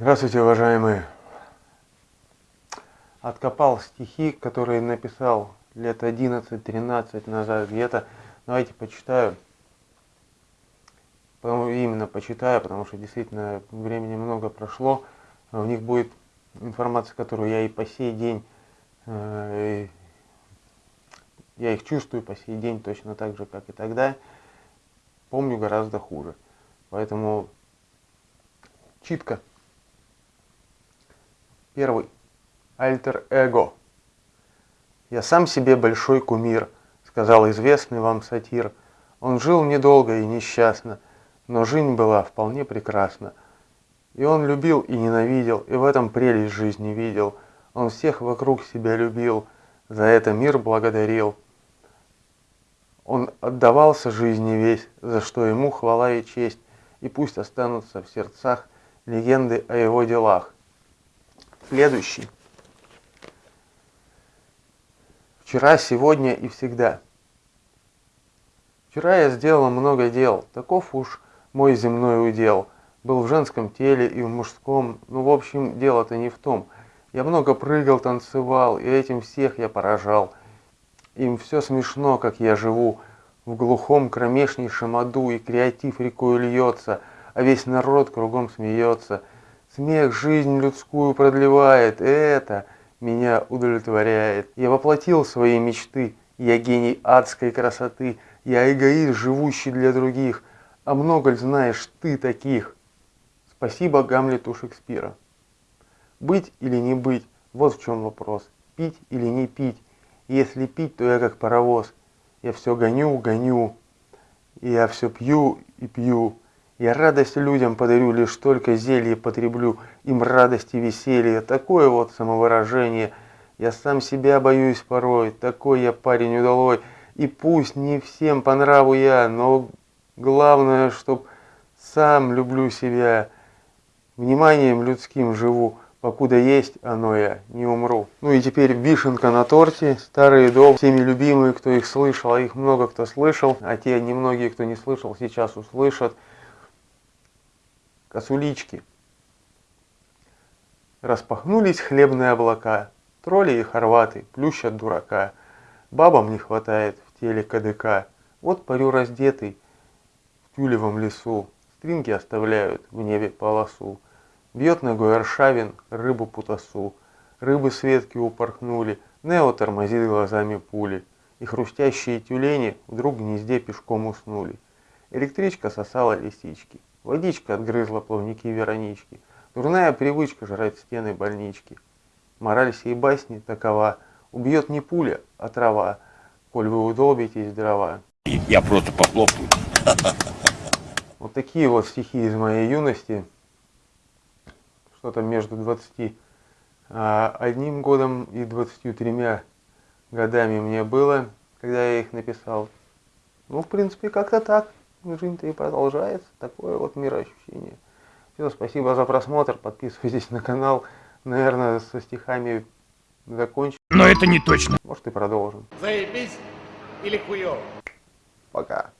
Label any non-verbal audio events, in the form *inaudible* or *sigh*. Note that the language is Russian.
Здравствуйте, уважаемые! Откопал стихи, которые написал лет 11-13 назад где-то. Давайте почитаю. Именно почитаю, потому что действительно времени много прошло. В них будет информация, которую я и по сей день, э, я их чувствую по сей день точно так же, как и тогда. Помню гораздо хуже. Поэтому читка. Первый. Альтер-эго. «Я сам себе большой кумир», — сказал известный вам сатир. Он жил недолго и несчастно, но жизнь была вполне прекрасна. И он любил и ненавидел, и в этом прелесть жизни видел. Он всех вокруг себя любил, за это мир благодарил. Он отдавался жизни весь, за что ему хвала и честь, и пусть останутся в сердцах легенды о его делах. Следующий. Вчера, сегодня и всегда. Вчера я сделал много дел, таков уж мой земной удел. Был в женском теле и в мужском, ну в общем дело-то не в том. Я много прыгал, танцевал, и этим всех я поражал. Им все смешно, как я живу, в глухом кромешнейшем аду, и креатив рекой льется, а весь народ кругом смеется. Смех жизнь людскую продлевает, это меня удовлетворяет. Я воплотил свои мечты, я гений адской красоты, я эгоист, живущий для других, а много ли знаешь ты таких? Спасибо Гамлету Шекспира. Быть или не быть, вот в чем вопрос. Пить или не пить. Если пить, то я как паровоз. Я все гоню, гоню. Я все пью и пью. Я радость людям подарю, лишь только зелье потреблю, им радость и веселье, такое вот самовыражение. Я сам себя боюсь порой, такой я парень удалой, и пусть не всем по нраву я, но главное, чтоб сам люблю себя, вниманием людским живу, покуда есть оно я, не умру. Ну и теперь вишенка на торте, старые дом, всеми любимые, кто их слышал, а их много кто слышал, а те немногие, кто не слышал, сейчас услышат косулички. Распахнулись хлебные облака, тролли и хорваты плющат дурака. Бабам не хватает в теле КДК, вот парю раздетый в тюлевом лесу. Стринги оставляют в небе полосу. Бьет ногой Аршавин рыбу путасу. Рыбы с ветки упорхнули, Нео тормозит глазами пули. И хрустящие тюлени вдруг в гнезде пешком уснули. Электричка сосала лисички. Водичка отгрызла плавники Веронички. Дурная привычка жрать стены больнички. Мораль сей басни такова. Убьет не пуля, а трава, коль вы удолбитесь дрова. Я просто похлопаю. *laughs* Вот такие вот стихи из моей юности. Что-то между 21 а, годом и 23 годами мне было, когда я их написал. Ну, в принципе, как-то так жизнь-то и продолжается. Такое вот мироощущение. Все, спасибо за просмотр. Подписывайтесь на канал. Наверное, со стихами закончим. Но это не точно. Может и продолжим. Заебись или хуёво? Пока.